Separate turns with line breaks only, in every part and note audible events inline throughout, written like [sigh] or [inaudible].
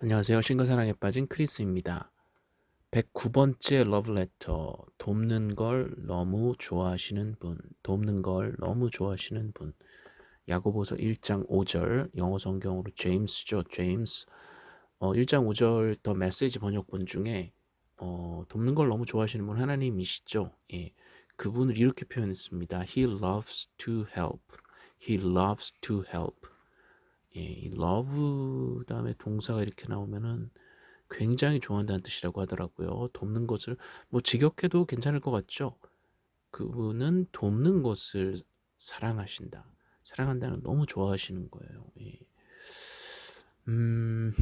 안녕하세요. 신과사랑에 빠진 크리스입니다. 109번째 러브레터 돕는 걸 너무 좋아하시는 분 돕는 걸 너무 좋아하시는 분 야고보서 1장 5절 영어 성경으로 제임스죠. 제임스 어, 1장 5절 더 메시지 번역본 중에 어, 돕는 걸 너무 좋아하시는 분 하나님이시죠. 예, 그분을 이렇게 표현했습니다. He loves to help. He loves to help. 예, 이 love 다음에 동사가 이렇게 나오면은 굉장히 좋아한다는 뜻이라고 하더라고요. 돕는 것을 뭐 직역해도 괜찮을 것 같죠? 그분은 돕는 것을 사랑하신다. 사랑한다는 너무 좋아하시는 거예요. 예. 음,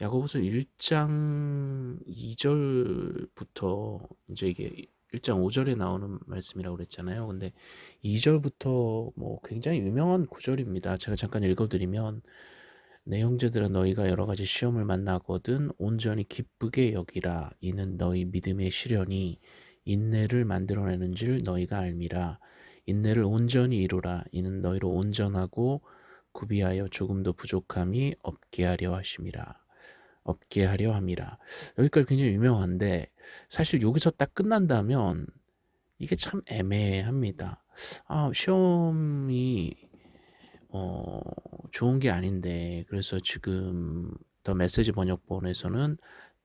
야고보서 1장 2절부터 이제 이게 1장 5절에 나오는 말씀이라고 그랬잖아요. 근데 2절부터 뭐 굉장히 유명한 구절입니다. 제가 잠깐 읽어드리면 내 형제들아 너희가 여러 가지 시험을 만나거든 온전히 기쁘게 여기라 이는 너희 믿음의 시련이 인내를 만들어내는 줄 너희가 알미라 인내를 온전히 이루라 이는 너희로 온전하고 구비하여 조금도 부족함이 없게 하려 하심이라 없게 하려 함이라 여기까지 굉장히 유명한데 사실 여기서 딱 끝난다면 이게 참 애매합니다 아 시험이 어 좋은 게 아닌데 그래서 지금 더 메시지 번역본에서는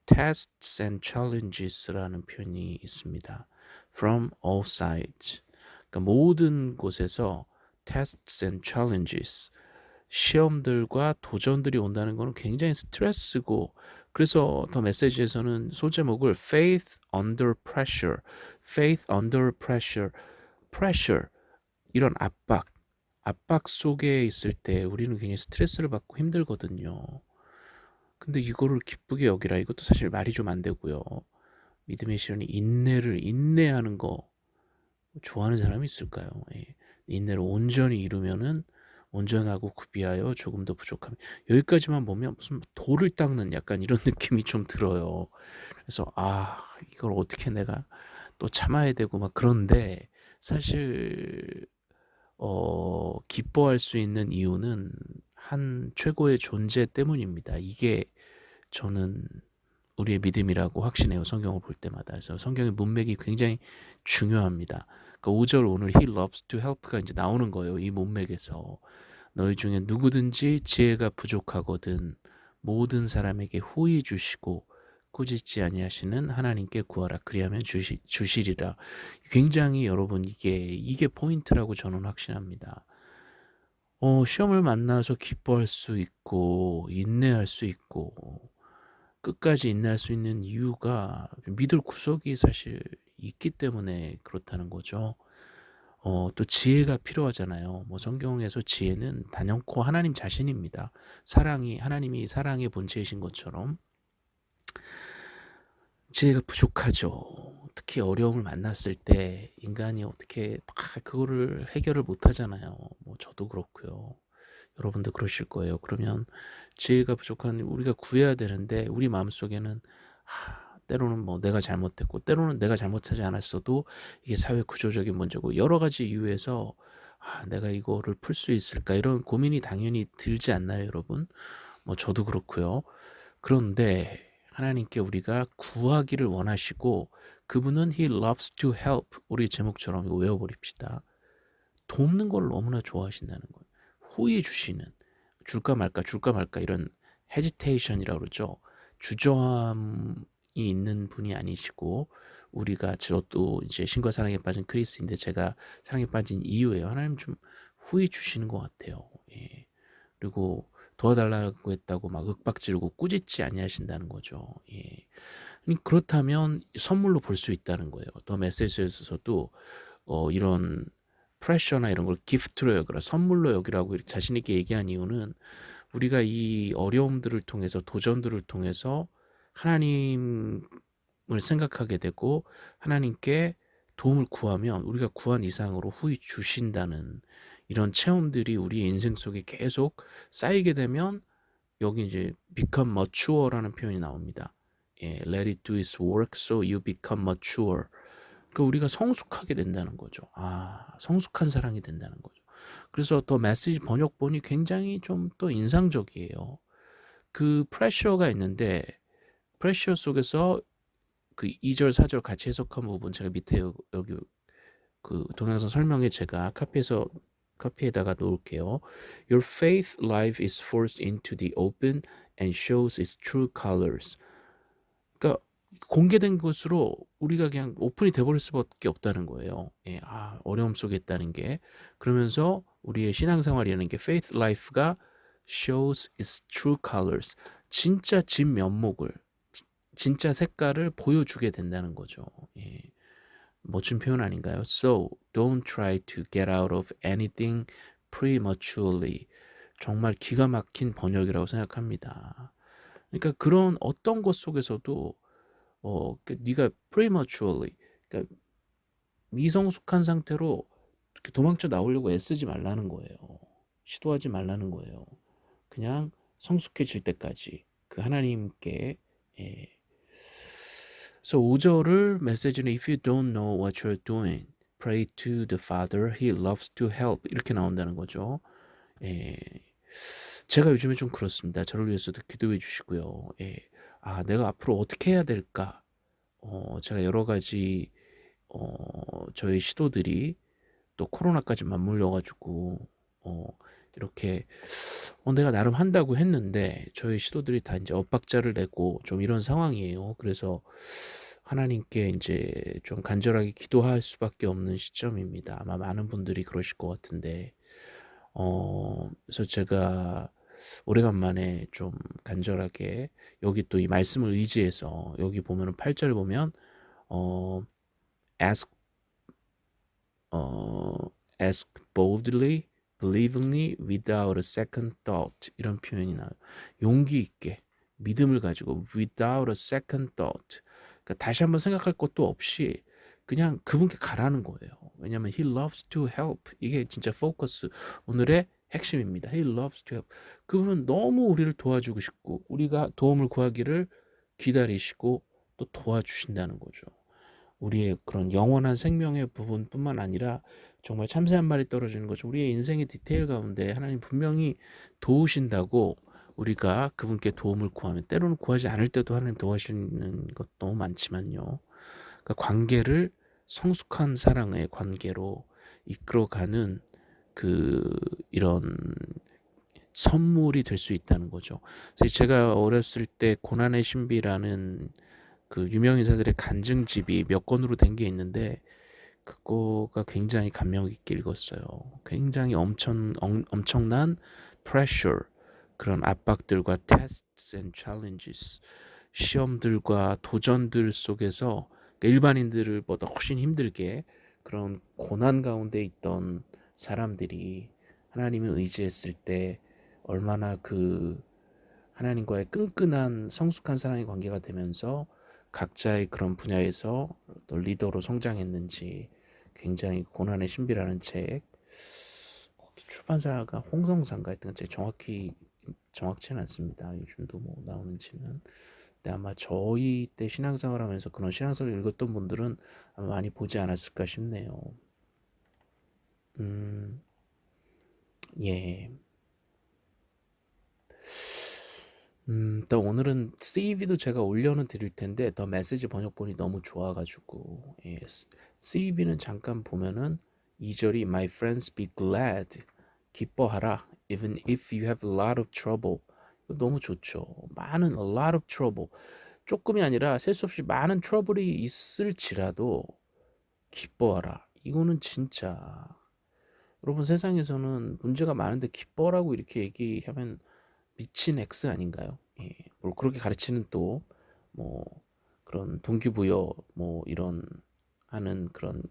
tests and challenges라는 표현이 있습니다. from all sides. 그러니까 모든 곳에서 tests and challenges 시험들과 도전들이 온다는 것은 굉장히 스트레스고 그래서 더 메시지에서는 소제목을 faith under pressure, faith under pressure, pressure 이런 압박 압박 속에 있을 때 우리는 굉장히 스트레스를 받고 힘들거든요. 근데 이거를 기쁘게 여기라 이것도 사실 말이 좀 안 되고요. 믿음의 시련이 인내를 인내하는 거 좋아하는 사람이 있을까요? 예. 인내를 온전히 이루면은 온전하고 구비하여 조금 더 부족함. 여기까지만 보면 무슨 돌을 닦는 약간 이런 [laughs] 느낌이 좀 들어요. 그래서 아 이걸 어떻게 내가 또 참아야 되고 막 그런데 사실 어, 기뻐할 수 있는 이유는 한 최고의 존재 때문입니다. 이게 저는 우리의 믿음이라고 확신해요. 성경을 볼 때마다. 그래서 성경의 문맥이 굉장히 중요합니다. 그러니까 5절 오늘 He loves to help가 이제 나오는 거예요. 이 문맥에서. 너희 중에 누구든지 지혜가 부족하거든 모든 사람에게 후히 주시고 꾸짖지 아니하시는 하나님께 구하라 그리하면 주시, 주시리라 굉장히 여러분 이게 이게 포인트라고 저는 확신합니다 어, 시험을 만나서 기뻐할 수 있고 인내할 수 있고 끝까지 인내할 수 있는 이유가 믿을 구석이 사실 있기 때문에 그렇다는 거죠 어, 또 지혜가 필요하잖아요. 뭐 성경에서 지혜는 단연코 하나님 자신입니다. 사랑이 하나님이 사랑의 본체이신 것처럼 지혜가 부족하죠. 특히 어려움을 만났을 때 인간이 어떻게 막 그거를 해결을 못 하잖아요. 뭐 저도 그렇고요. 여러분도 그러실 거예요. 그러면 지혜가 부족한 우리가 구해야 되는데 우리 마음속에는 하, 때로는 뭐 내가 잘못했고 때로는 내가 잘못하지 않았어도 이게 사회 구조적인 문제고 여러 가지 이유에서 아, 내가 이거를 풀 수 있을까 이런 고민이 당연히 들지 않나요, 여러분? 뭐 저도 그렇고요. 그런데 하나님께 우리가 구하기를 원하시고 그분은 He loves to help 우리 제목처럼 이거 외워버립시다. 돕는 걸 너무나 좋아하신다는 거예요. 후에 주시는 줄까 말까 줄까 말까 이런 헤지테이션이라고 그러죠. 주저함이 있는 분이 아니시고 우리가 저도 이제 신과 사랑에 빠진 크리스인데 제가 사랑에 빠진 이유예요. 하나님 좀 후에 주시는 것 같아요. 예. 그리고 도와달라고 했다고 막 윽박지르고 꾸짖지 아니하신다는 거죠. 예. 그렇다면 선물로 볼 수 있다는 거예요. 더 메시지에서도 어, 이런 프레셔나 이런 걸 기프트로 여기라 선물로 여기라고 자신 있게 얘기한 이유는 우리가 이 어려움들을 통해서 도전들을 통해서 하나님을 생각하게 되고 하나님께 도움을 구하면 우리가 구한 이상으로 후히 주신다는 이런 체험들이 우리의 인생 속에 계속 쌓이게 되면 여기 이제 become mature라는 표현이 나옵니다. 예, let it do its work so you become mature. 그러니까 우리가 성숙하게 된다는 거죠. 아, 성숙한 사랑이 된다는 거죠. 그래서 더 메시지 번역본이 굉장히 좀 또 인상적이에요. 그 pressure가 있는데 pressure 속에서 그 2절 4절 같이 해석한 부분 제가 밑에 여기 그 동영상 설명에 제가 카피해서 카피에다가 놓을게요. Your faith life is forced into the open and shows its true colors. 그러니까 공개된 것으로 우리가 그냥 오픈이 돼버릴 수밖에 없다는 거예요. 예, 아, 어려움 속에 있다는 게. 그러면서 우리의 신앙생활이라는 게 faith life가 shows its true colors. 진짜 진 면목을, 진짜 색깔을 보여주게 된다는 거죠. 예. 멋진 표현 아닌가요? So don't try to get out of anything prematurely. 정말 기가 막힌 번역이라고 생각합니다. 그러니까 그런 어떤 것 속에서도 어, 그 네가 prematurely, 그러니까 미성숙한 상태로 도망쳐 나오려고 애쓰지 말라는 거예요. 시도하지 말라는 거예요. 그냥 성숙해질 때까지 그 하나님께 예, So 5절을 메시지는 If you don't know what you're doing, pray to the Father. He loves to help. 이렇게 나온다는 거죠. 예. 제가 요즘에 좀 그렇습니다. 저를 위해서도 기도해 주시고요. 예. 아, 내가 앞으로 어떻게 해야 될까? 어, 제가 여러 가지 어, 저의 시도들이 또 코로나까지 맞물려 가지고 어, 이렇게 어, 내가 나름 한다고 했는데 저의 시도들이 다 이제 엇박자를 내고 좀 이런 상황이에요. 그래서 하나님께 이제 좀 간절하게 기도할 수밖에 없는 시점입니다. 아마 많은 분들이 그러실 것 같은데, 어, 그래서 제가 오래간만에 좀 간절하게 여기 또 이 말씀을 의지해서 여기 보면은 8절에 보면 어 ask 어 ask boldly believingly without a second thought 이런 표현이 나와요. 용기 있게 믿음을 가지고 without a second thought 그러니까 다시 한번 생각할 것도 없이 그냥 그분께 가라는 거예요. 왜냐하면 he loves to help 이게 진짜 포커스 오늘의 핵심입니다. He loves to help. 그분은 너무 우리를 도와주고 싶고 우리가 도움을 구하기를 기다리시고 또 도와주신다는 거죠. 우리의 그런 영원한 생명의 부분뿐만 아니라 정말 참새 한 마리 떨어지는 거죠. 우리의 인생의 디테일 가운데 하나님 분명히 도우신다고 우리가 그분께 도움을 구하면 때로는 구하지 않을 때도 하나님 도와주시는 것 너무 많지만요. 그러니까 관계를 성숙한 사랑의 관계로 이끌어가는 그 이런 선물이 될 수 있다는 거죠. 그래서 제가 어렸을 때 고난의 신비라는 그 유명 인사들의 간증집이 몇 권으로 된 게 있는데 그거가 굉장히 감명 깊게 읽었어요. 굉장히 엄청 엄, 엄청난 pressure 그런 압박들과 tests and challenges 시험들과 도전들 속에서 일반인들보다 훨씬 힘들게 그런 고난 가운데 있던 사람들이 하나님을 의지했을 때 얼마나 그 하나님과의 끈끈한 성숙한 사랑의 관계가 되면서 각자의 그런 분야에서 리더로 성장했는지 굉장히 고난의 신비라는 책 출판사가 홍성사인가 했던 책 정확히 정확치는 않습니다. 요즘도 뭐 나오는지는 근데 아마 저희 때 신앙생활 하면서 그런 신앙서를 읽었던 분들은 아마 많이 보지 않았을까 싶네요. 음, 예. 음, 또 오늘은 CV도 제가 올려는 드릴 텐데 더 메시지 번역본이 너무 좋아가지고 예, CV는 잠깐 보면은 2절이 My friends be glad. 기뻐하라. Even if you have a lot of trouble. 너무 좋죠. 많은 a lot of trouble. 조금이 아니라 셀 수 없이 많은 트러블이 있을지라도 기뻐하라. 이거는 진짜. 여러분 세상에서는 문제가 많은데 기뻐라고 이렇게 얘기하면 미친 X 아닌가요? 예, 뭘 그렇게 가르치는 또 뭐 그런 동기부여 뭐 이런 하는 그런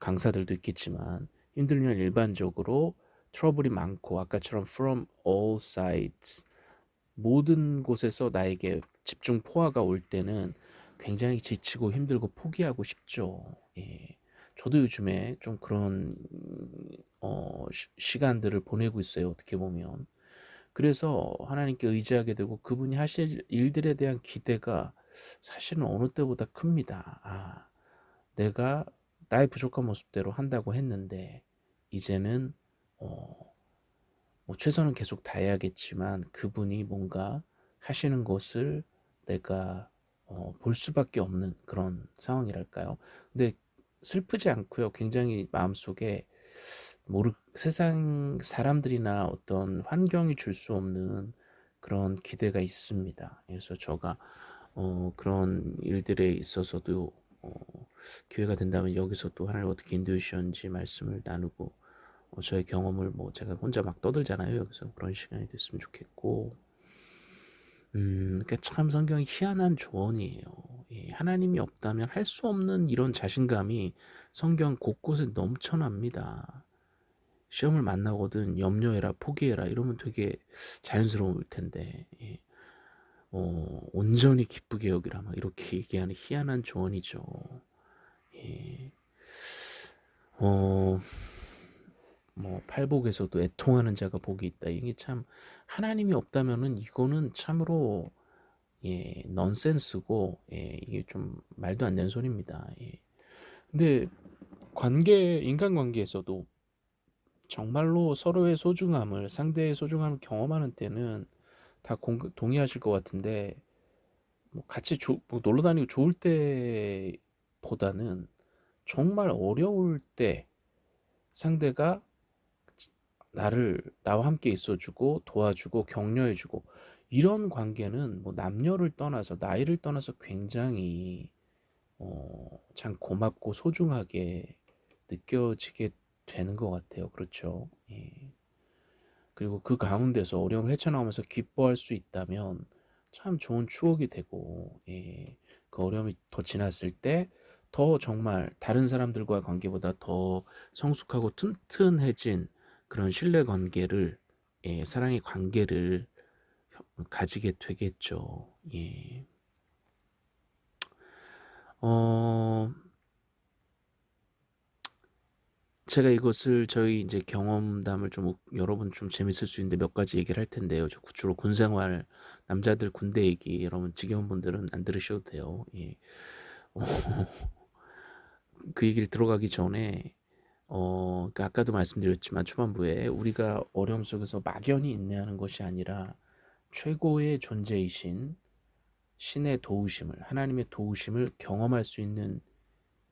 강사들도 있겠지만 힘들면 일반적으로 트러블이 많고 아까처럼 from all sides 모든 곳에서 나에게 집중 포화가 올 때는 굉장히 지치고 힘들고 포기하고 싶죠. 예. 저도 요즘에 좀 그런 어, 시, 간들을 보내고 있어요. 어떻게 보면. 그래서 하나님께 의지하게 되고 그분이 하실 일들에 대한 기대가 사실은 어느 때보다 큽니다. 아, 내가 나의 부족한 모습대로 한다고 했는데 이제는 어, 뭐 최선을 계속 다해야겠지만 그분이 뭔가 하시는 것을 내가 어 볼 수밖에 없는 그런 상황이랄까요. 근데 슬프지 않고요. 굉장히 마음속에 모르 세상 사람들이나 어떤 환경이 줄 수 없는 그런 기대가 있습니다. 그래서 제가 어 그런 일들에 있어서도 어 기회가 된다면 여기서 또 하나님 어떻게 인도해 주셨는지 말씀을 나누고 어 저의 경험을 뭐 제가 혼자 막 떠들잖아요. 여기서 그런 시간이 됐으면 좋겠고 음 그러니까 참 성경이 희한한 조언이에요. 예 하나님이 없다면 할 수 없는 이런 자신감이 성경 곳곳에 넘쳐납니다. 시험을 만나거든 염려해라, 포기해라 이러면 되게 자연스러울 텐데 예. 어 온전히 기쁘게 여기라 막 이렇게 [laughs] 얘기하는 희한한 조언이죠. 예. 어. 뭐 팔복에서도 애통하는 자가 복이 있다. 이게 참 하나님이 없다면은 이거는 참으로 예 넌센스고 예 이게 좀 말도 안 되는 소리입니다. 예. 근데 관계 인간관계에서도 정말로 서로의 소중함을 상대의 소중함을 경험하는 때는 다 공, 동의하실 것 같은데 뭐 같이 조, 뭐 놀러 다니고 좋을 때보다는 정말 어려울 때 상대가 나를 나와 함께 있어주고 도와주고 격려해주고 이런 관계는 뭐 남녀를 떠나서 나이를 떠나서 굉장히 어, 참 고맙고 소중하게 느껴지게 되는 것 같아요. 그렇죠. 예. 그리고 그 가운데서 어려움을 헤쳐나오면서 기뻐할 수 있다면 참 좋은 추억이 되고 예. 그 어려움이 더 지났을 때 더 정말 다른 사람들과의 관계보다 더 성숙하고 튼튼해진 그런 신뢰 관계를 예, 사랑의 관계를 가지게 되겠죠. 예. 어, 제가 이것을 저희 이제 경험담을 좀 여러분 좀 재밌을 수 있는데 몇 가지 얘기를 할 텐데요. 저 주로 군 생활, 남자들 군대 얘기, 여러분 지겨운 분들은 안 들으셔도 돼요. 예. 어, [laughs] 그 얘기를 들어가기 전에 어, 그러니까 아까도 말씀드렸지만 초반부에 우리가 어려움 속에서 막연히 인내하는 것이 아니라 최고의 존재이신 신의 도우심을 하나님의 도우심을 경험할 수 있는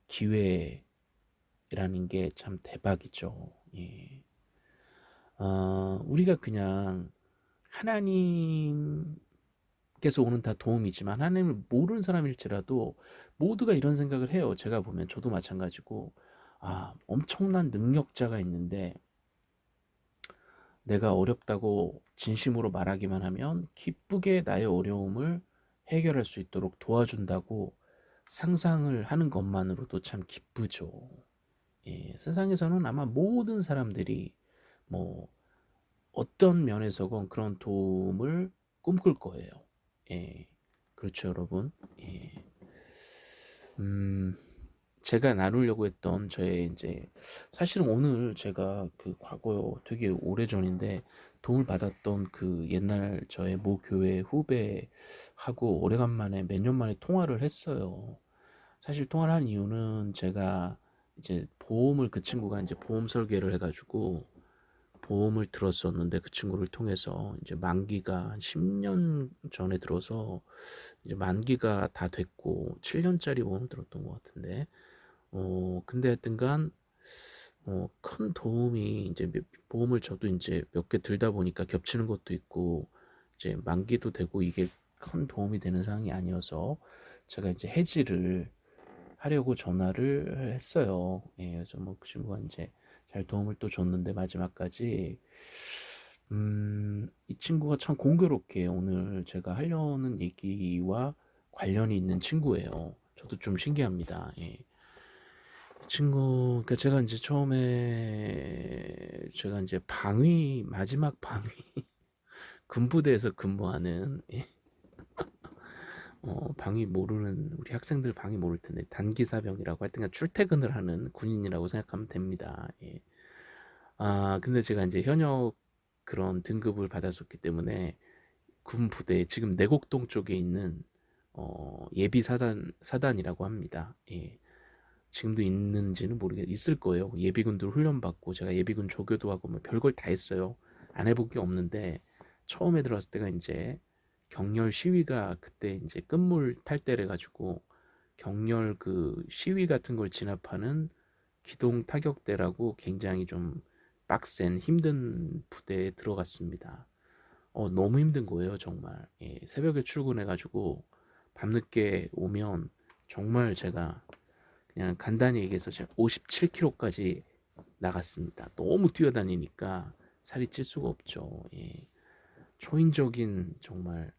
기회 라는 게 참 대박이죠. 예. 어, 우리가 그냥 하나님께서 오는 다 도움이지만 하나님을 모르는 사람일지라도 모두가 이런 생각을 해요. 제가 보면 저도 마찬가지고 아, 엄청난 능력자가 있는데 내가 어렵다고 진심으로 말하기만 하면 기쁘게 나의 어려움을 해결할 수 있도록 도와준다고 상상을 하는 것만으로도 참 기쁘죠. 예, 세상에서는 아마 모든 사람들이 뭐 어떤 면에서건 그런 도움을 꿈꿀 거예요. 예, 그렇죠, 여러분. 예. 음, 제가 나누려고 했던 저의 이제 사실은 오늘 제가 그 과거 되게 오래 전인데 도움을 받았던 그 옛날 저의 모 교회 후배하고 오래간만에 몇 년 만에 통화를 했어요. 사실 통화를 한 이유는 제가 이제 보험을 그 친구가 이제 보험 설계를 해가지고 보험을 들었었는데 그 친구를 통해서 이제 만기가 한 10년 전에 들어서 이제 만기가 다 됐고 7년짜리 보험을 들었던 것 같은데 어 근데 하여튼간 어 큰 도움이 이제 보험을 저도 이제 몇 개 들다 보니까 겹치는 것도 있고 이제 만기도 되고 이게 큰 도움이 되는 상황이 아니어서 제가 이제 해지를 하려고 전화를 했어요. 예, 그래서 뭐 그 친구가 이제 잘 도움을 또 줬는데 마지막까지 음, 이 친구가 참 공교롭게 오늘 제가 하려는 얘기와 관련이 있는 친구예요. 저도 좀 신기합니다. 예. 친구, 그러니까 제가 이제 처음에 제가 이제 방위 마지막 방위 [laughs] 군부대에서 근무하는 예. 어, 방위 모르는 우리 학생들 방위 모를 텐데 단기사병이라고 하여튼 출퇴근을 하는 군인이라고 생각하면 됩니다. 예. 아 근데 제가 이제 현역 그런 등급을 받았었기 때문에 군 부대 지금 내곡동 쪽에 있는 어, 예비 사단 사단이라고 합니다. 예. 지금도 있는지는 모르겠 있을 거예요. 예비군들 훈련 받고 제가 예비군 조교도 하고 뭐 별걸 다 했어요. 안 해본 게 없는데 처음에 들어왔을 때가 인제 격렬 시위가 그때 인제 끝물 탈때래 가지고 격렬 그 시위 같은 걸 진압하는 기동 타격대라고 굉장히 좀 빡센 힘든 부대에 들어갔습니다. 어 너무 힘든 거예요 정말. 예 새벽에 출근해 가지고 밤늦게 오면 정말 제가 그냥 간단히 얘기해서 제가 57 킬로까지 나갔습니다. 너무 뛰어다니니까 살이 찔 수가 없죠. 예. 초인적인 정말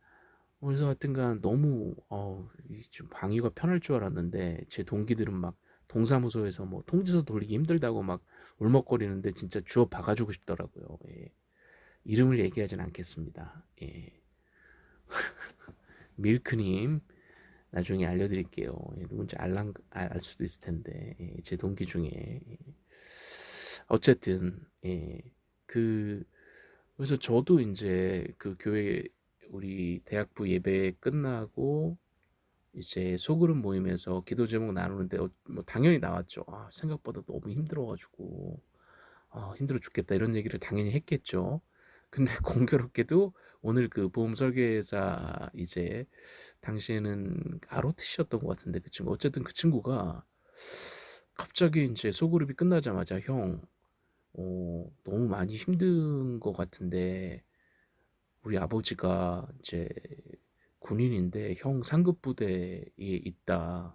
그래서 하여튼간 너무 어 좀 방위가 편할 줄 알았는데 제 동기들은 막 동사무소에서 뭐 통지서 돌리기 힘들다고 막 울먹거리는데 진짜 주워 박아 주고 싶더라고요. 예. 이름을 얘기하진 않겠습니다. 예. [laughs] 밀크님 나중에 알려드릴게요. 예, 누군지 알랑, 알 수도 있을 텐데 예, 제 동기 중에 예. 어쨌든 예, 그 그래서 저도 이제 그 교회 우리 대학부 예배 끝나고 이제 소그룹 모임에서 기도 제목 나누는데 어, 뭐 당연히 나왔죠. 아, 생각보다 너무 힘들어가지고 아, 힘들어 죽겠다 이런 얘기를 당연히 했겠죠. 근데 [laughs] 공교롭게도 오늘 그 보험 설계사 이제 당시에는 아로트셨던 것 같은데 그 친구 어쨌든 그 친구가 갑자기 이제 소그룹이 끝나자마자 형 어, 너무 많이 힘든 것 같은데 우리 아버지가 이제 군인인데 형 상급 부대에 있다.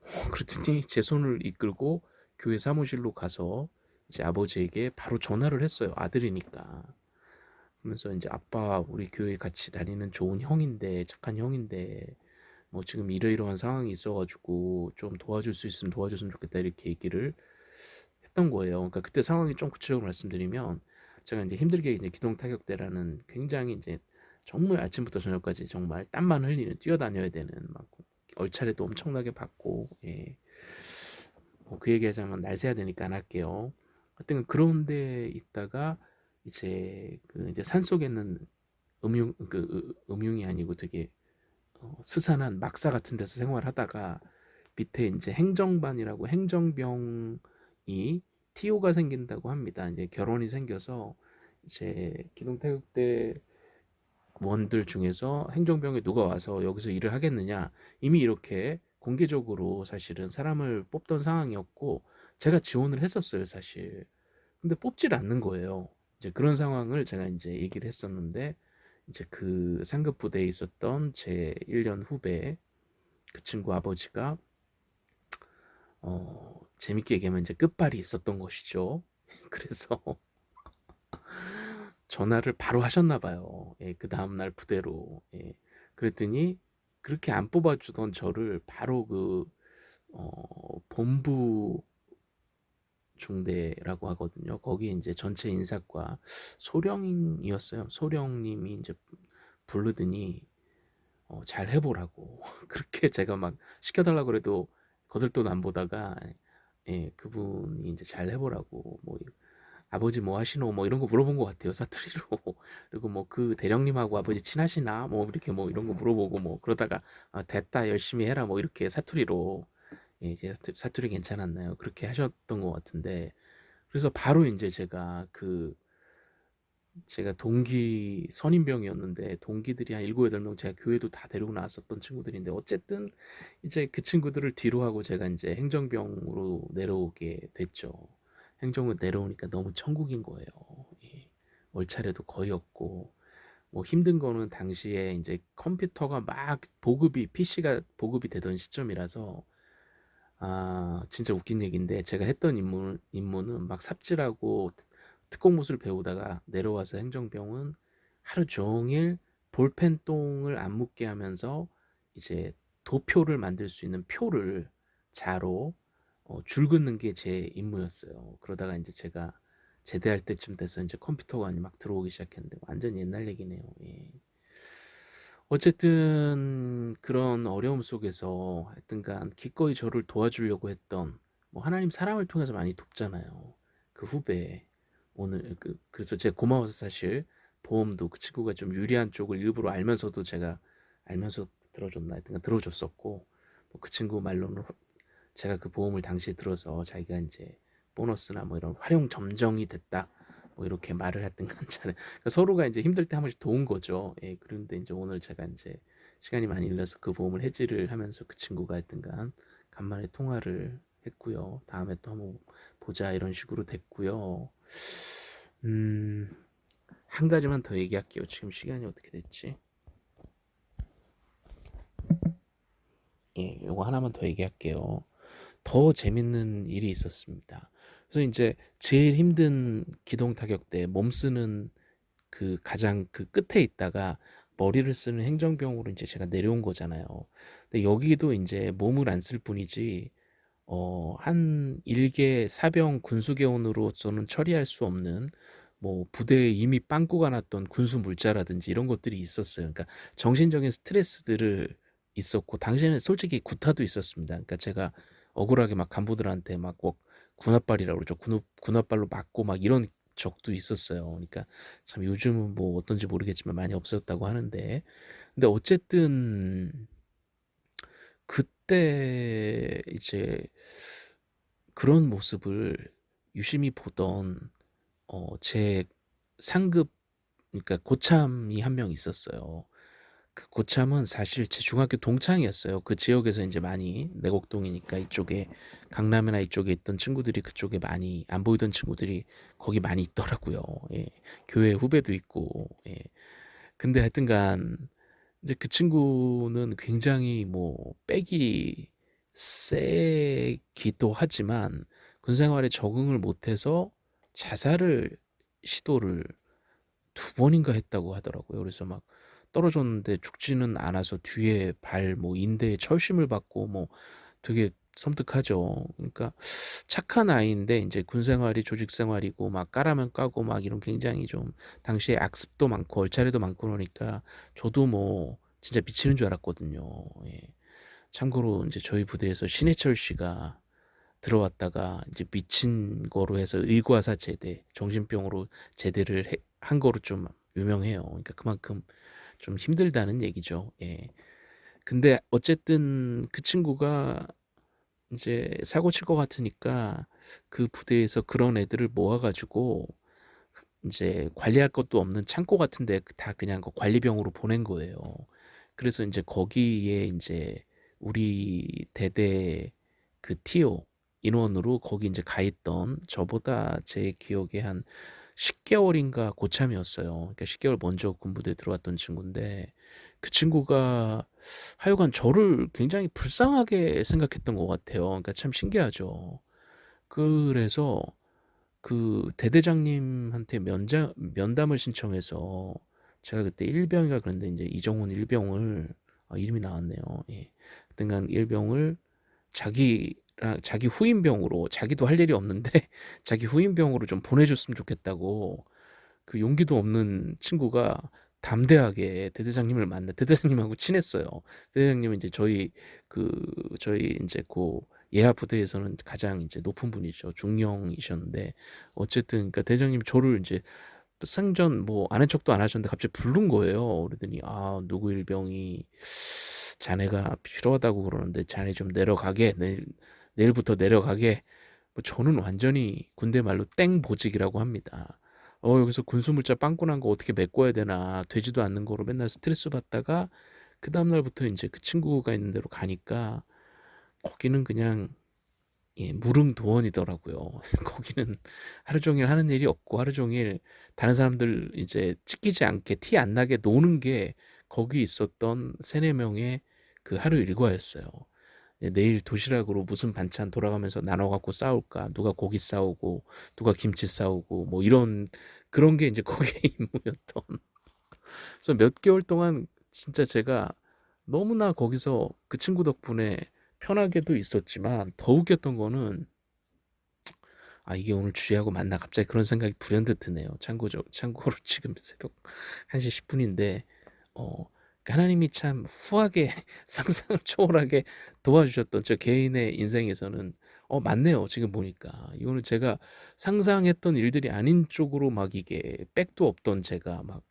어, [laughs] 그랬더니 제 손을 이끌고 교회 사무실로 가서 이제 아버지에게 바로 전화를 했어요. 아들이니까. 그러면서 이제 아빠 우리 교회 같이 다니는 좋은 형인데 착한 형인데 뭐 지금 이러이러한 상황이 있어가지고 좀 도와줄 수 있으면 도와줬으면 좋겠다 이렇게 얘기를 했던 거예요. 그러니까 그때 상황이 좀 구체적으로 말씀드리면 제가 이제 힘들게 이제 기동 타격대라는 굉장히 이제 정말 아침부터 저녁까지 정말 땀만 흘리는 뛰어다녀야 되는 막 얼차례도 엄청나게 받고 예. 뭐 그 얘기하자면 날 새야 되니까 안 할게요. 하여튼 그런데 있다가 이제 그 이제 산 속에 있는 음흉 그 음흉이 아니고 되게 어, 스산한 막사 같은 데서 생활하다가 밑에 이제 행정반이라고 행정병이 TO가 생긴다고 합니다. 이제 결혼이 생겨서 이제 기동태극대 원들 중에서 행정병에 누가 와서 여기서 일을 하겠느냐. 이미 이렇게 공개적으로 사실은 사람을 뽑던 상황이었고 제가 지원을 했었어요 사실. 근데 뽑질 않는 거예요. 이제 그런 상황을 제가 이제 얘기를 했었는데 이제 그 상급 부대에 있었던 제 1년 후배 그 친구 아버지가 어 재밌게 얘기하면 이제 끝발이 있었던 것이죠 [laughs] 그래서 전화를 바로 하셨나 봐요. 예, 그 다음날 부대로. 예. 그랬더니 그렇게 안 뽑아주던 저를 바로 그 어, 본부 중대라고 하거든요. 거기 이제 전체 인사과 소령이었어요. 소령님이 이제 부르더니 어, 잘 해보라고 [laughs] 그렇게 제가 막 시켜달라고 그래도 거들떠도 안 보다가 예, 그분이 이제 잘 해보라고 뭐 아버지 뭐 하시노? 뭐 이런 거 물어본 것 같아요 사투리로. [laughs] 그리고 뭐 그 대령님하고 아버지 친하시나? 뭐 이렇게 뭐 이런 거 물어보고 뭐 그러다가 아, 됐다 열심히 해라. 뭐 이렇게 사투리로 예, 이제 사투리 괜찮았나요? 그렇게 하셨던 것 같은데 그래서 바로 이제 제가 그 제가 동기 선임병이었는데 동기들이 한 일곱 여덟 명 제가 교회도 다 데리고 나왔었던 친구들인데 어쨌든 이제 그 친구들을 뒤로 하고 제가 이제 행정병으로 내려오게 됐죠. 행정을 내려오니까 너무 천국인 거예요. 예. 월차례도 거의 없고 뭐 힘든 거는 당시에 이제 컴퓨터가 막 보급이 PC가 보급이 되던 시점이라서 아 진짜 웃긴 얘기인데 제가 했던 임무, 임무는 막 삽질하고 특공무술 배우다가 내려와서 행정병은 하루 종일 볼펜 똥을 안 묻게 하면서 이제 도표를 만들 수 있는 표를 자로 어, 줄 긋는 게 제 임무였어요. 그러다가 이제 제가 제대할 때쯤 돼서 이제 컴퓨터가 막 들어오기 시작했는데 완전 옛날 얘기네요. 예. 어쨌든 그런 어려움 속에서 하여튼간 기꺼이 저를 도와주려고 했던 뭐 하나님 사람을 통해서 많이 돕잖아요. 그 후배 오늘 그 그래서 제가 고마워서 사실 보험도 그 친구가 좀 유리한 쪽을 일부러 알면서도 제가 알면서 들어줬나 하여튼 들어줬었고 뭐 그 친구 말로는 제가 그 보험을 당시에 들어서 자기가 이제 보너스나 뭐 이런 활용 점정이 됐다 뭐 이렇게 말을 하든가 잘 그러니까 서로가 인제 힘들 때 한 번씩 도운 거죠. 예 그런데 인제 오늘 제가 인제 시간이 많이 일러서 그 보험을 해지를 하면서 그 친구가 하여튼간 간만에 통화를 했고요. "다음에 또 한번 보자." 이런 식으로 됐고요. 음. 한 가지만 더 얘기할게요. 지금 시간이 어떻게 됐지? 예 요거 하나만 더 얘기할게요. 더 재밌는 일이 있었습니다. 그래서 인제 제일 힘든 기동 타격대 몸 쓰는 그 가장 그 끝에 있다가 머리를 쓰는 행정병으로 인제 제가 내려온 거잖아요. 근데 여기도 인제 몸을 안 쓸 뿐이지 어한1개 사병 군수개원으로서는 처리할 수 없는 뭐 부대에 이미 빵꾸가 났던 군수 물자라든지 이런 것들이 있었어요. 그러니까 정신적인 스트레스들을 있었고 당시에는 솔직히 구타도 있었습니다. 그러니까 제가 억울하게 막 간부들한테 막꼭 군홧발이라고 그러죠. 군우 군홧발로 맞고 막 이런 적도 있었어요. 그러니까 참 요즘은 뭐 어떤지 모르겠지만 많이 없어졌다고 하는데 근데 어쨌든 그때 이제 그런 모습을 유심히 보던 어 제 상급 그러니까 고참이 1 명 있었어요. 그 고참은 사실 제 중학교 동창이었어요. 그 지역에서 인제 많이 내곡동이니까 이쪽에 강남이나 이쪽에 있던 친구들이 그쪽에 많이 안 보이던 친구들이 거기 많이 있더라고요. 예. 교회 후배도 있고 예. 근데 하여튼간 이제 그 친구는 굉장히 뭐 빽이 세기도 하지만 군 생활에 적응을 못해서 자살을 시도를 2 번인가 했다고 하더라고요. 그래서 막 떨어졌는데 죽지는 않아서 뒤에 발 뭐 인대에 철심을 받고 뭐 되게 섬뜩하죠. 그러니까 착한 아이인데 인제 군 생활이 조직 생활이고 막 까라면 까고 막 이런 굉장히 좀 당시에 악습도 많고 얼차려도 많고 그러니까 저도 뭐 진짜 미치는 줄 알았거든요. 예. 참고로 인제 저희 부대에서 신해철 씨가 들어왔다가 이제 미친 거로 해서 의과사 제대 정신병으로 제대를 해 한 거로 좀 유명해요. 그러니까 그만큼 좀 힘들다는 얘기죠. 예. 근데 어쨌든 그 친구가 인제 사고 칠 것 같으니까 그 부대에서 그런 애들을 모아 가지고 인제 관리할 것도 없는 창고 같은 데그다 그냥 그 관리병으로 보낸 거예요. 그래서 인제 거기에 인제 우리 대대 그 TO 인원으로 거기 인제 가 있던 저보다 제 기억에 한 10 개월인가 고참이었어요. 그러니까 10 개월 먼저 군부대에 들어왔던 친구인데 그 친구가 하여간 저를 굉장히 불쌍하게 생각했던 것 같아요. 그러니까 참 신기하죠. 그래서 그 대대장님한테 면장 면담을 신청해서 제가 그때 일병이라 그랬는데 인제 이정훈 일병을 아 이름이 나왔네요. 예. 하여튼간 일병을 자기랑 자기 후임병으로 자기도 할 일이 없는데 [laughs] 자기 후임병으로 좀 보내 줬으면 좋겠다고 그 용기도 없는 친구가 담대하게 대대장님을 만나 대대장님하고 친했어요. 대대장님은 인제 저희 그 저희 인제 고 예하 부대에서는 가장 인제 높은 분이죠. 중령이셨는데 어쨌든 그러니까 대장님이 저를 또 생전 뭐 아는 척도 안 하셨는데 갑자기 부른 거예요. 그러더니 "아 누구 일병이 자네가 필요하다고 그러는데 자네 좀 내려가게. 내일 내일부터 내려가게." 뭐 저는 완전히 군대 말로 땡보직이라고 합니다. 어 여기서 군수 물자 빵꾸 난 거 어떻게 메꿔야 되나 되지도 않는 거로 맨날 스트레스 받다가 그 다음 날부터 인제 그 친구가 있는 데로 가니까 거기는 그냥 예 무릉도원이더라고요. [laughs] 거기는 하루 종일 하는 일이 없고 하루 종일 다른 사람들 이제 찢기지 않게 티 안 나게 노는 게 거기 있었던 3-4 명의 그 하루 일과였어요. 예 내일 도시락으로 무슨 반찬 돌아가면서 나눠 갖고 싸울까? 누가 고기 싸우고 누가 김치 싸우고 뭐 이런 그런 게 인제 거기에 [laughs] 임무였던 그래서 몇 개월 동안 진짜 제가 너무나 거기서 그 친구 덕분에 편하게도 있었지만 더 웃겼던 거는 '아 이게 오늘 주희하고 맞나?' 갑자기 그런 생각이 불현듯 드네요. 참고적 참고로 지금 새벽 1시 10 분인데 어그 하나님이 참 후하게 [laughs] 상상을 초월하게 도와주셨던 저 개인의 인생에서는 어 맞네요 지금 보니까. 이거는 제가 상상했던 일들이 아닌 쪽으로 막 이게 백도 없던 제가 막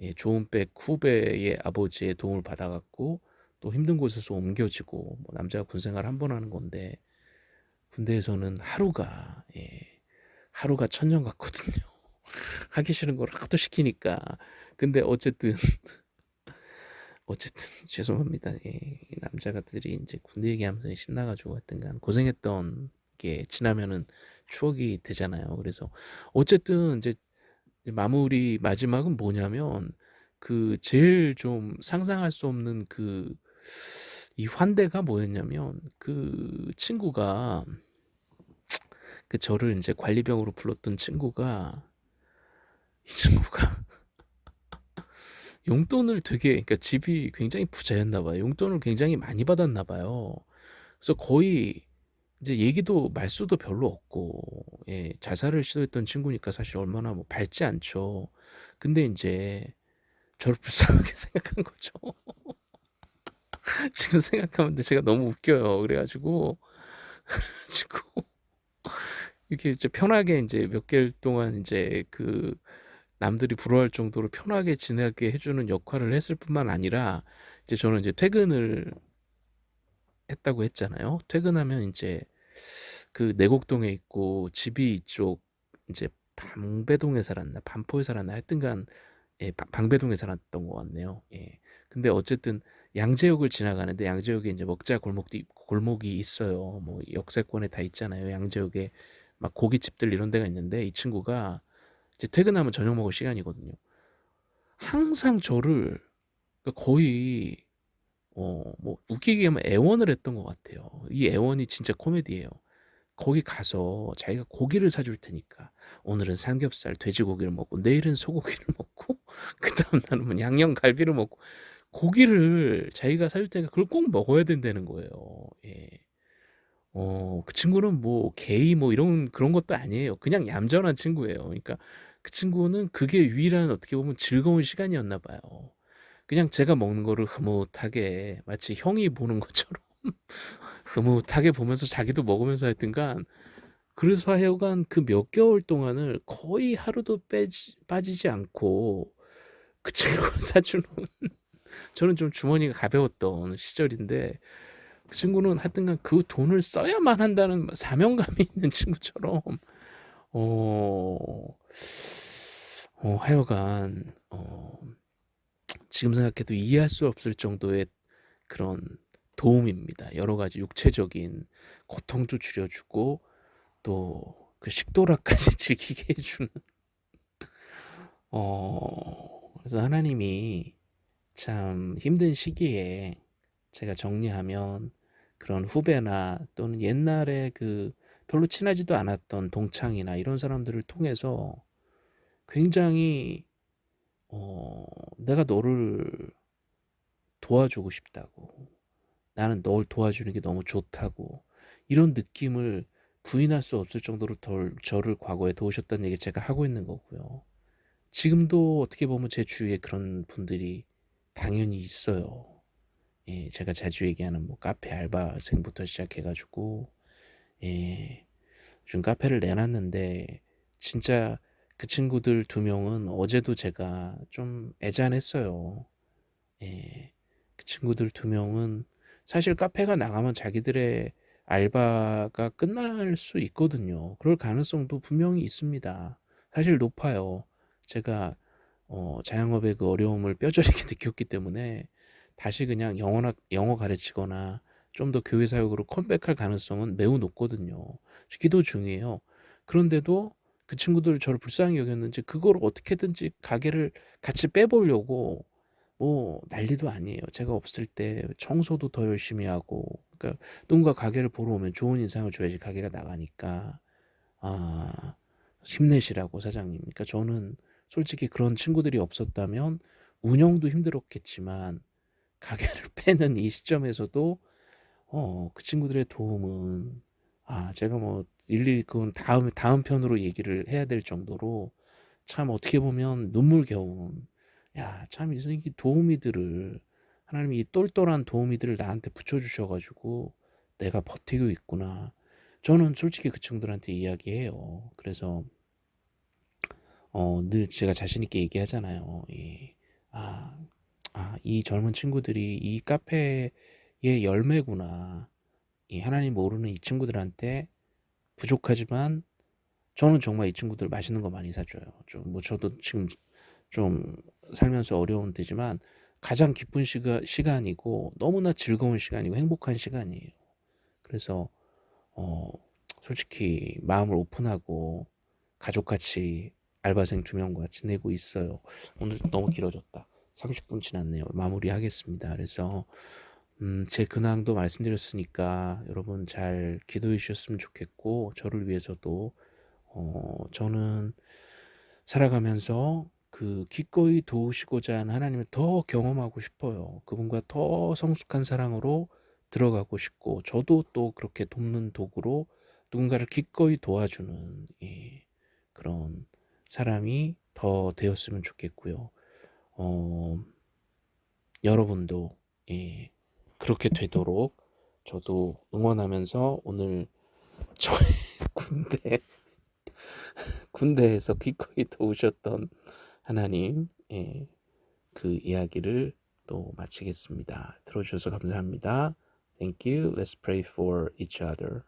예 좋은 백 후배의 아버지의 도움을 받아 갖고 또 힘든 곳에서 옮겨지고 뭐 남자가 군 생활 1번 하는 건데 군대에서는 하루가 예 하루가 천년 같거든요. [laughs] 하기 싫은 걸 하도 시키니까. 근데 어쨌든 어쨌든 [laughs] 죄송합니다. 예. 이 남자들이 인제 군대 얘기하면서 신나 가지고 하여튼간 고생했던 게 지나면은 추억이 되잖아요. 그래서 어쨌든 인제 마무리 마지막은 뭐냐면 그 제일 좀 상상할 수 없는 그 이 환대가 뭐였냐면 그 친구가 그 저를 인제 관리병으로 불렀던 친구가 이 친구가 용돈을 되게 그러니까 집이 굉장히 부자였나 봐요. 용돈을 굉장히 많이 받았나 봐요. 그래서 거의 이제 얘기도 말수도 별로 없고 예 자살을 시도했던 친구니까 사실 얼마나 뭐 밝지 않죠. 근데 인제 저를 불쌍하게 [laughs] 생각한 거죠. [laughs] 지금 생각하면 제가 너무 웃겨요. 그래 가지고 [laughs] 그래 가지고 이렇게 이제 편하게 인제 몇 개월 동안 인제 그 남들이 부러워할 정도로 편하게 지내게 해 주는 역할을 했을 뿐만 아니라 이제 저는 이제 퇴근을 했다고 했잖아요. 퇴근하면 인제 그 내곡동에 있고 집이 이쪽 인제 방배동에 살았나 반포에 살았나 하여튼간 예방 방배동에 살았던 것 같네요. 예. 근데 어쨌든 양재역을 지나가는데 양재역에 인제 먹자 있고 골목이 있어요. 뭐 역세권에 다 있잖아요. 양재역에 막 고깃집들 이런 데가 있는데 이 친구가 이제 퇴근하면 저녁 먹을 시간이거든요. 항상 저를 그러니까 거의 어 뭐 웃기게 하면 애원을 했던 것 같아요. 이 애원이 진짜 코미디예요. 거기 가서 자기가 고기를 사줄 테니까 오늘은 삼겹살, 돼지고기를 먹고 내일은 소고기를 [laughs] 먹고 그 다음 날은 뭐 양념갈비를 먹고 고기를 자기가 사줄 테니까 그걸 꼭 먹어야 된다는 거예요. 예. 어 그 친구는 뭐 게이 뭐 이런 그런 것도 아니에요. 그냥 얌전한 친구예요. 그러니까 그 친구는 그게 유일한 어떻게 보면 즐거운 시간이었나 봐요. 그냥 제가 먹는 거를 흐뭇하게 마치 형이 보는 것처럼 [laughs] 흐뭇하게 보면서 자기도 먹으면서 하여튼간 그래서 하여간 그 몇 개월 동안을 거의 하루도 빼지 빠지지 않고 그 친구가 [laughs] 사주는 저는 좀 주머니가 가벼웠던 시절인데 그 친구는 하여튼간 그 돈을 써야만 한다는 사명감이 [laughs] 있는 친구처럼 어 어 하여간 어 지금 생각해도 이해할 수 없을 정도의 그런 도움입니다. 여러 가지 육체적인 고통도 줄여 주고 또 그 식도락까지 [laughs] 즐기게 해 주는 어 그래서 하나님이 참 힘든 시기에 제가 정리하면 그런 후배나 또는 옛날에 그 별로 친하지도 않았던 동창이나 이런 사람들을 통해서 굉장히 어 "내가 너를 도와주고 싶다."고 "나는 널 도와주는 게 너무 좋다."고 이런 느낌을 부인할 수 없을 정도로 덜 저를 과거에 도우셨다는 얘기를 제가 하고 있는 거고요. 지금도 어떻게 보면 제 주위에 그런 분들이 당연히 있어요. 예 제가 자주 얘기하는 뭐 카페 알바생부터 시작해 가지고 예 요즘 카페를 내 놨는데 진짜 그 친구들 2 명은 어제도 제가 좀 애잔했어요. 예. 그 친구들 2 명은 사실 카페가 나가면 자기들의 알바가 끝날 수 있거든요. 그럴 가능성도 분명히 있습니다. 사실 높아요. 제가 어 자영업의 그 어려움을 [laughs] 뼈저리게 느꼈기 때문에 다시 그냥 영어나 영어 가르치거나 좀 더 교회 사역으로 컴백할 가능성은 매우 높거든요. 기도 중이에요. 그런데도 그 친구들이 저를 불쌍히 여겼는지 그거를 어떻게든지 가게를 같이 빼보려고 뭐 난리도 아니에요. 제가 없을 때 청소도 더 열심히 하고 그러니까 누군가 가게를 보러 오면 좋은 인상을 줘야지 가게가 나가니까 아 힘내시라고 사장님. 그러니까 저는 솔직히 그런 친구들이 없었다면 운영도 힘들었겠지만 가게를 [laughs] 빼는 이 시점에서도 어 그 친구들의 도움은 아 제가 뭐 일일이 그건 다음에 다음 편으로 얘기를 해야 될 정도로 참 어떻게 보면 눈물겨운 '야 참이이 도우미들을 하나님이 이 똘똘한 도우미들을 나한테 붙여 주셔 가지고 내가 버티고 있구나.' 저는 솔직히 그 친구들한테 이야기해요. 그래서 어 늘 제가 자신 있게 얘기하잖아요. 이아 아 '이 젊은 친구들이 이 카페의 열매구나. 이 하나님 모르는 이 친구들한테 부족하지만 저는 정말 이 친구들 맛있는 거 많이 사줘요. 좀 뭐 저도 지금 좀 살면서 어려운 때지만 가장 기쁜 시가 시간이고 너무나 즐거운 시간이고 행복한 시간이에요. 그래서 어 솔직히 마음을 오픈하고 가족같이 알바생 2 명과 지내고 있어요. 오늘 너무 길어졌다. 30분 지났네요. 마무리하겠습니다. 그래서 음 제 근황도 말씀드렸으니까 여러분 잘 기도해 주셨으면 좋겠고 저를 위해서도 어 저는 살아가면서 그 기꺼이 도우시고자 하는 하나님을 더 경험하고 싶어요. 그분과 더 성숙한 사랑으로 들어가고 싶고 저도 또 그렇게 돕는 도구로 누군가를 기꺼이 도와주는 예 그런 사람이 더 되었으면 좋겠고요. 어 여러분도 예 그렇게 되도록 저도 응원하면서 오늘 저의 [laughs] 군대 군대에서 기꺼이 도우셨던 하나님 예 그 이야기를 또 마치겠습니다. 들어 주셔서 감사합니다. Thank you. Let's pray for each other.